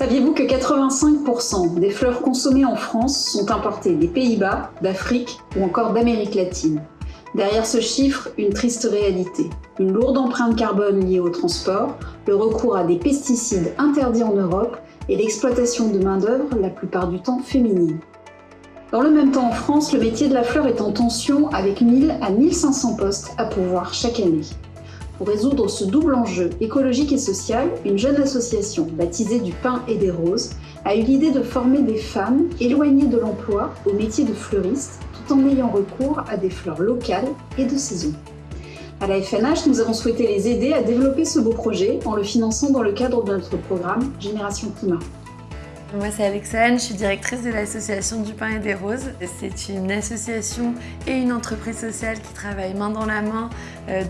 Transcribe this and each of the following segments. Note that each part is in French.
Saviez-vous que 85% des fleurs consommées en France sont importées des Pays-Bas, d'Afrique ou encore d'Amérique latine? Derrière ce chiffre, une triste réalité. Une lourde empreinte carbone liée au transport, le recours à des pesticides interdits en Europe et l'exploitation de main-d'œuvre la plupart du temps féminine. Dans le même temps en France, le métier de la fleur est en tension avec 1000 à 1500 postes à pourvoir chaque année. Pour résoudre ce double enjeu écologique et social, une jeune association baptisée du pain et des roses a eu l'idée de former des femmes éloignées de l'emploi au métier de fleuriste tout en ayant recours à des fleurs locales et de saison. À la FNH, nous avons souhaité les aider à développer ce beau projet en le finançant dans le cadre de notre programme Génération Climat. Moi c'est Alexandre, je suis directrice de l'association du pain et des roses. C'est une association et une entreprise sociale qui travaillent main dans la main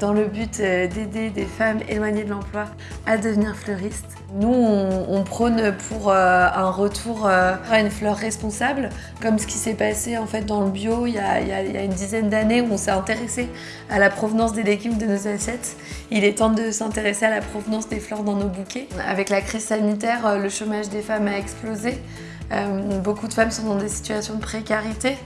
dans le but euh, d'aider des femmes éloignées de l'emploi à devenir fleuristes. Nous, on, prône pour euh, un retour à une fleur responsable, comme ce qui s'est passé en fait dans le bio il y a, une dizaine d'années où on s'est intéressé à la provenance des légumes de nos assiettes. Il est temps de s'intéresser à la provenance des fleurs dans nos bouquets. Avec la crise sanitaire, le chômage des femmes a explosé. Beaucoup de femmes sont dans des situations de précarité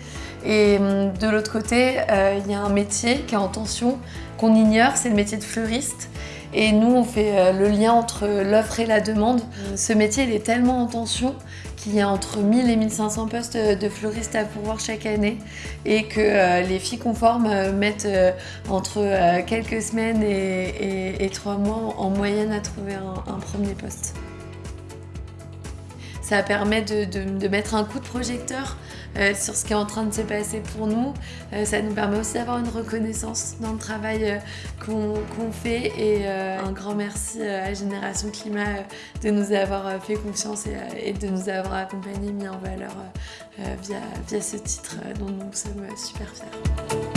et hum, de l'autre côté, il y a un métier qui est en tension, qu'on ignore, c'est le métier de fleuriste. Et nous, on fait euh, le lien entre l'offre et la demande. Ce métier, il est tellement en tension qu'il y a entre 1000 et 1500 postes de fleuristes à pourvoir chaque année et que euh, les filles conformes euh, mettent entre quelques semaines et, trois mois en moyenne à trouver un premier poste. Ça permet de, mettre un coup de projecteur euh, sur ce qui est en train de se passer pour nous. Euh, ça nous permet aussi d'avoir une reconnaissance dans le travail euh, qu'on fait et un grand merci à Génération Climat de nous avoir fait confiance et, de nous avoir accompagnés, mis en valeur via, via ce titre dont nous sommes super fiers.